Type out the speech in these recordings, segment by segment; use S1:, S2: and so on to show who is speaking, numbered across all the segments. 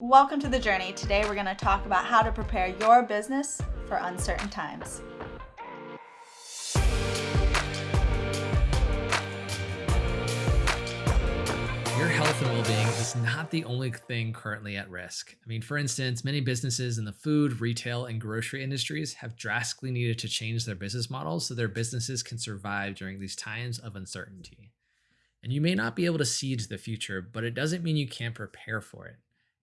S1: Welcome to the journey. Today we're going to talk about how to prepare your business for uncertain times.
S2: Your health and well being is not the only thing currently at risk. I mean, for instance, many businesses in the food, retail, and grocery industries have drastically needed to change their business models so their businesses can survive during these times of uncertainty. And you may not be able to see to the future, but it doesn't mean you can't prepare for it.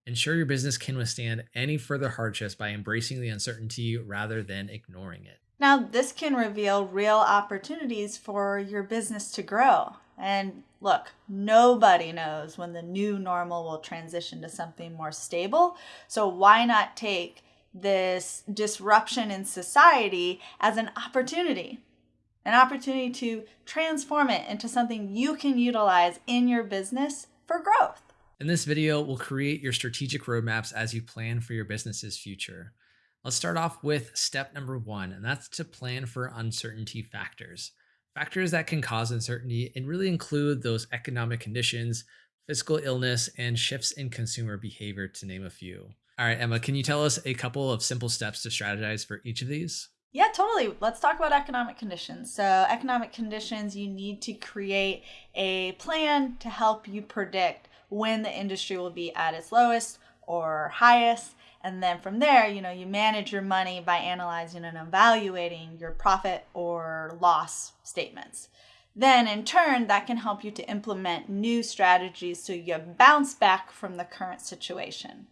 S2: Ensure your business can withstand any further hardships by embracing the uncertainty rather than ignoring it.
S1: Now, this can reveal real opportunities for your business to grow. And look, nobody knows when the new normal will transition to something more stable. So, why not take this disruption in society as an opportunity? An opportunity to transform it into something you can utilize in your business for growth.
S2: In this video, we'll create your strategic roadmaps as you plan for your business's future. Let's start off with step number one, and that's to plan for uncertainty factors. Factors that can cause uncertainty and really include those economic conditions, physical illness, and shifts in consumer behavior, to name a few. All right, Emma, can you tell us a couple of simple steps to strategize for each of these?
S1: Yeah, totally. Let's talk about economic conditions. So, economic conditions, you need to create a plan to help you predict when the industry will be at its lowest or highest. And then from there, you know, you manage your money by analyzing and evaluating your profit or loss statements. Then, in turn, that can help you to implement new strategies so you bounce back from the current situation.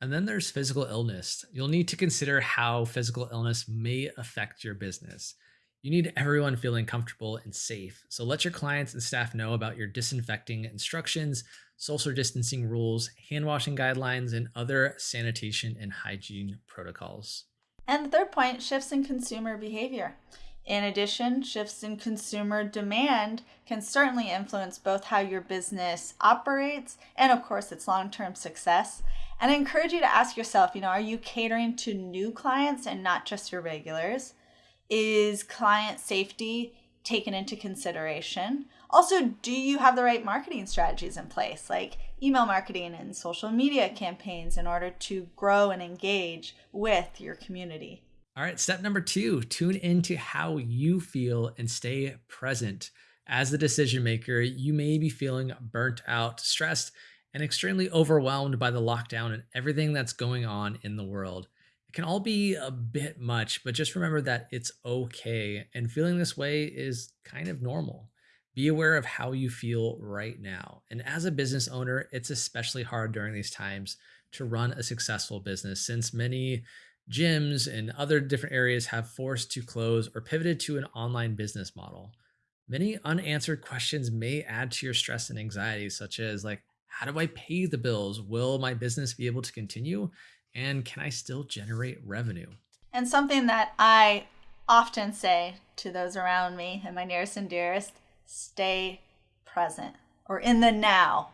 S2: And then there's physical illness. You'll need to consider how physical illness may affect your business. You need everyone feeling comfortable and safe. So let your clients and staff know about your disinfecting instructions, social distancing rules, hand washing guidelines, and other sanitation and hygiene protocols.
S1: And the third point shifts in consumer behavior. In addition, shifts in consumer demand can certainly influence both how your business operates and, of course, its long term success. And I encourage you to ask yourself you know, are you catering to new clients and not just your regulars? Is client safety taken into consideration? Also, do you have the right marketing strategies in place, like email marketing and social media campaigns, in order to grow and engage with your community?
S2: All right, step number two tune into how you feel and stay present. As the decision maker, you may be feeling burnt out, stressed, and extremely overwhelmed by the lockdown and everything that's going on in the world. It can all be a bit much, but just remember that it's okay. And feeling this way is kind of normal. Be aware of how you feel right now. And as a business owner, it's especially hard during these times to run a successful business since many gyms and other different areas have forced to close or pivoted to an online business model. Many unanswered questions may add to your stress and anxiety, such as like, how do I pay the bills? Will my business be able to continue? And can I still generate revenue?
S1: And something that I often say to those around me and my nearest and dearest stay present or in the now.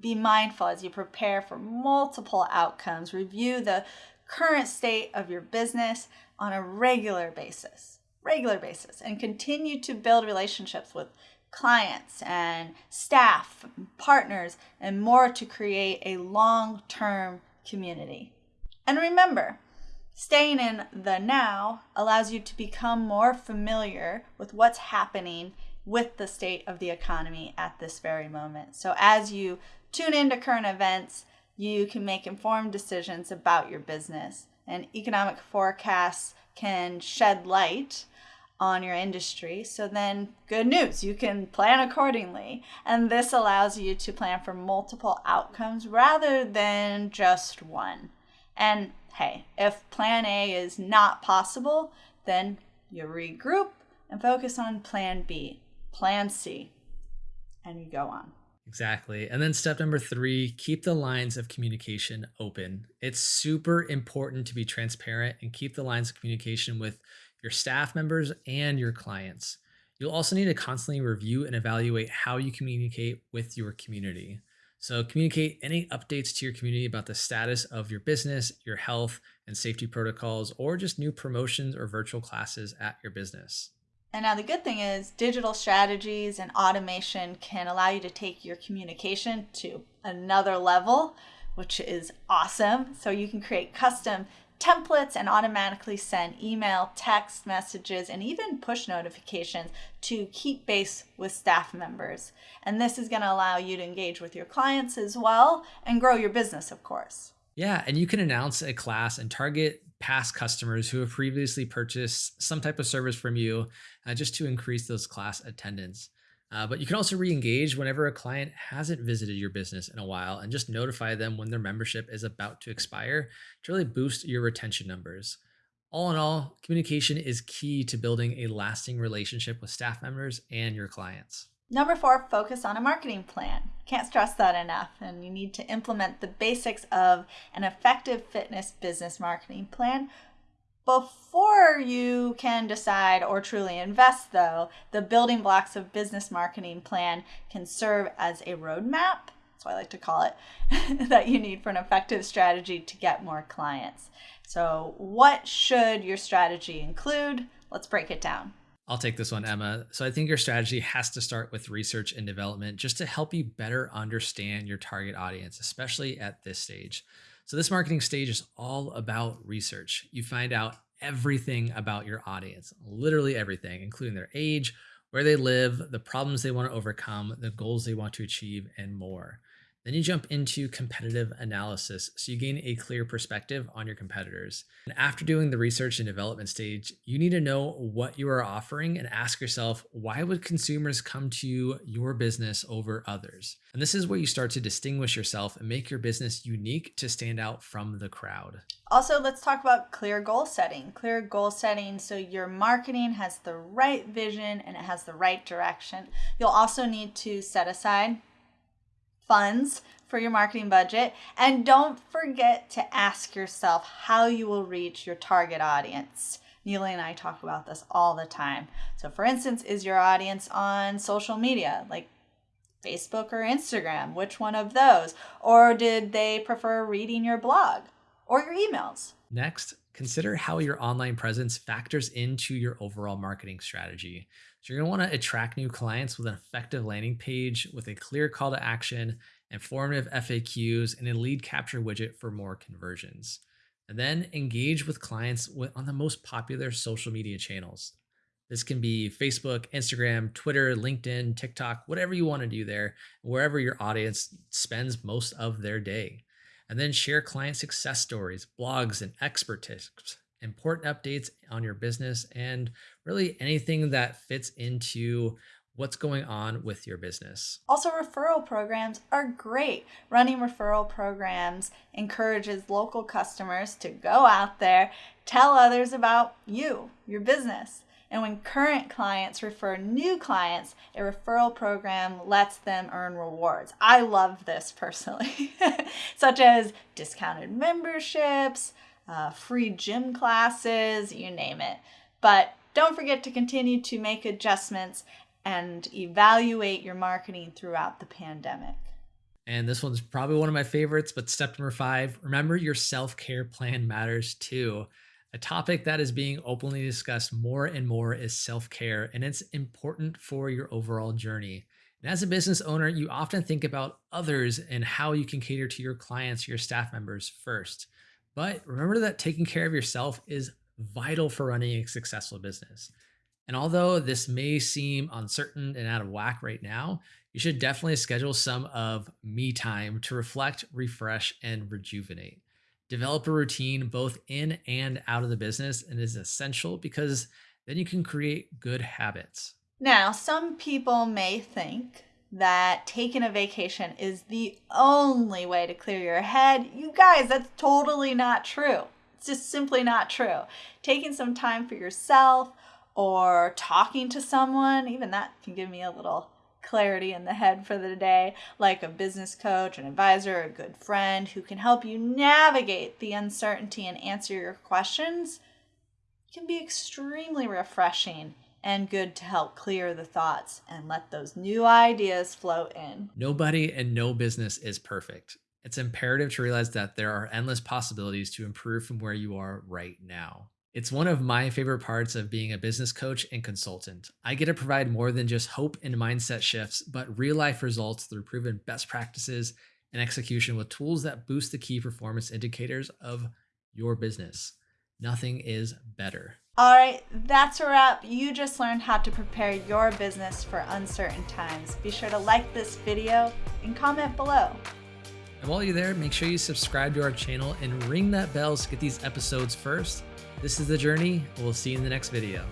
S1: Be mindful as you prepare for multiple outcomes. Review the current state of your business on a regular basis, regular basis, and continue to build relationships with clients and staff, partners, and more to create a long term community. And remember, staying in the now allows you to become more familiar with what's happening with the state of the economy at this very moment. So as you tune into current events, you can make informed decisions about your business. And economic forecasts can shed light on your industry. So then, good news, you can plan accordingly. And this allows you to plan for multiple outcomes rather than just one. And hey, if plan A is not possible, then you regroup and focus on plan B plan C, and you go on.
S2: Exactly. And then step number three, keep the lines of communication open. It's super important to be transparent and keep the lines of communication with your staff members and your clients. You'll also need to constantly review and evaluate how you communicate with your community. So, communicate any updates to your community about the status of your business, your health and safety protocols, or just new promotions or virtual classes at your business.
S1: And now the good thing is digital strategies and automation can allow you to take your communication to another level which is awesome. So you can create custom templates and automatically send email, text messages, and even push notifications to keep base with staff members. And this is going to allow you to engage with your clients as well and grow your business, of course.
S2: Yeah, and you can announce a class and target past customers who have previously purchased some type of service from you uh, just to increase those class attendance. Uh, but you can also re-engage whenever a client hasn't visited your business in a while and just notify them when their membership is about to expire to really boost your retention numbers. All in all, communication is key to building a lasting relationship with staff members and your clients.
S1: Number four, focus on a marketing plan. Can't stress that enough. And you need to implement the basics of an effective fitness business marketing plan before you can decide or truly invest, though, the building blocks of business marketing plan can serve as a roadmap. That's what I like to call it, that you need for an effective strategy to get more clients. So, what should your strategy include? Let's break it down.
S2: I'll take this one, Emma. So I think your strategy has to start with research and development just to help you better understand your target audience, especially at this stage. So, this marketing stage is all about research. You find out everything about your audience, literally everything, including their age, where they live, the problems they want to overcome, the goals they want to achieve, and more. Then you jump into competitive analysis, so you gain a clear perspective on your competitors. And after doing the research and development stage, you need to know what you are offering and ask yourself, why would consumers come to your business over others? And this is where you start to distinguish yourself and make your business unique to stand out from the crowd.
S1: Also, let's talk about clear goal setting. Clear goal setting so your marketing has the right vision and it has the right direction. You'll also need to set aside funds for your marketing budget. And don't forget to ask yourself how you will reach your target audience. Neely and I talk about this all the time. So, for instance, is your audience on social media like Facebook or Instagram? Which one of those? Or did they prefer reading your blog or your emails?
S2: Next, consider how your online presence factors into your overall marketing strategy. So, you're going to want to attract new clients with an effective landing page with a clear call to action, informative FAQs, and a lead capture widget for more conversions. And then engage with clients on the most popular social media channels. This can be Facebook, Instagram, Twitter, LinkedIn, TikTok, whatever you want to do there, wherever your audience spends most of their day. And then share client success stories, blogs, and expert tips important updates on your business, and really anything that fits into what's going on with your business.
S1: Also, referral programs are great. Running referral programs encourages local customers to go out there, tell others about you, your business. And when current clients refer new clients, a referral program lets them earn rewards. I love this personally, such as discounted memberships, uh, free gym classes, you name it. But don't forget to continue to make adjustments and evaluate your marketing throughout the pandemic.
S2: And this one's probably one of my favorites, but step number five remember your self care plan matters too. A topic that is being openly discussed more and more is self care, and it's important for your overall journey. And as a business owner, you often think about others and how you can cater to your clients, your staff members first. But remember that taking care of yourself is vital for running a successful business. And although this may seem uncertain and out of whack right now, you should definitely schedule some of me time to reflect, refresh, and rejuvenate. Develop a routine both in and out of the business and is essential because then you can create good habits.
S1: Now, some people may think that taking a vacation is the only way to clear your head. You guys, that's totally not true. It's just simply not true. Taking some time for yourself or talking to someone, even that can give me a little clarity in the head for the day, like a business coach, an advisor, a good friend who can help you navigate the uncertainty and answer your questions, can be extremely refreshing and good to help clear the thoughts and let those new ideas flow in.
S2: Nobody and no business is perfect. It's imperative to realize that there are endless possibilities to improve from where you are right now. It's one of my favorite parts of being a business coach and consultant. I get to provide more than just hope and mindset shifts, but real life results through proven best practices, and execution with tools that boost the key performance indicators of your business. Nothing is better.
S1: All right, that's a wrap. You just learned how to prepare your business for uncertain times. Be sure to like this video and comment below.
S2: And while you're there, make sure you subscribe to our channel and ring that bell to get these episodes first. This is The Journey. We'll see you in the next video.